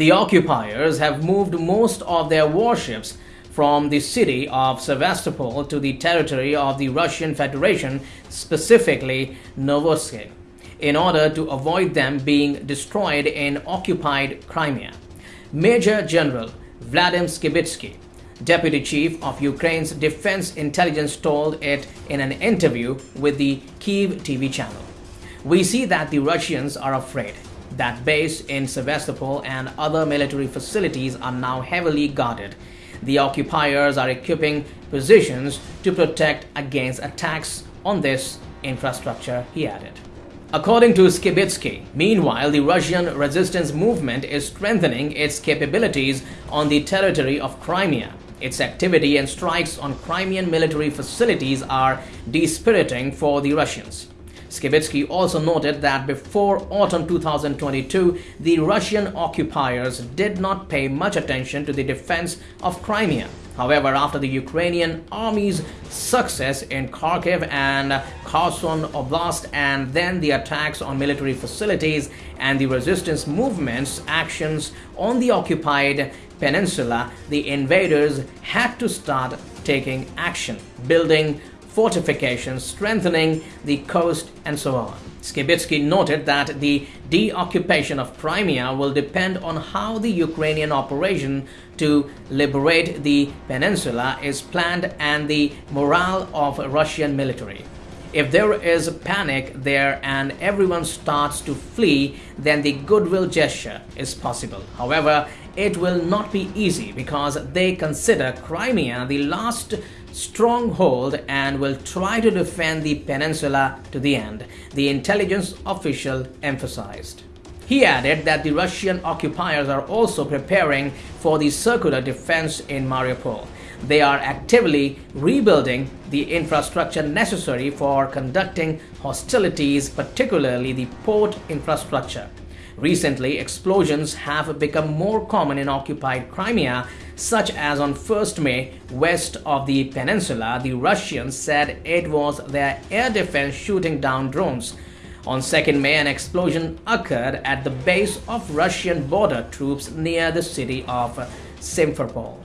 The occupiers have moved most of their warships from the city of Sevastopol to the territory of the Russian Federation, specifically Novorossiysk, in order to avoid them being destroyed in occupied Crimea. Major General Vladimir Skibitsky, Deputy Chief of Ukraine's Defense Intelligence told it in an interview with the Kiev TV channel. We see that the Russians are afraid that base in Sevastopol and other military facilities are now heavily guarded. The occupiers are equipping positions to protect against attacks on this infrastructure, he added. According to Skibitsky, meanwhile, the Russian resistance movement is strengthening its capabilities on the territory of Crimea. Its activity and strikes on Crimean military facilities are dispiriting for the Russians. Skibitsky also noted that before autumn 2022, the Russian occupiers did not pay much attention to the defense of Crimea. However, after the Ukrainian army's success in Kharkiv and Kherson Oblast and then the attacks on military facilities and the resistance movement's actions on the occupied peninsula, the invaders had to start taking action, building fortifications, strengthening the coast, and so on. Skibitsky noted that the deoccupation of Crimea will depend on how the Ukrainian operation to liberate the peninsula is planned and the morale of Russian military. If there is panic there and everyone starts to flee, then the goodwill gesture is possible. However, it will not be easy because they consider Crimea the last stronghold and will try to defend the peninsula to the end, the intelligence official emphasized. He added that the Russian occupiers are also preparing for the circular defense in Mariupol. They are actively rebuilding the infrastructure necessary for conducting hostilities, particularly the port infrastructure. Recently, explosions have become more common in occupied Crimea, such as on 1st May, west of the peninsula, the Russians said it was their air defense shooting down drones. On 2nd May, an explosion occurred at the base of Russian border troops near the city of Simferopol.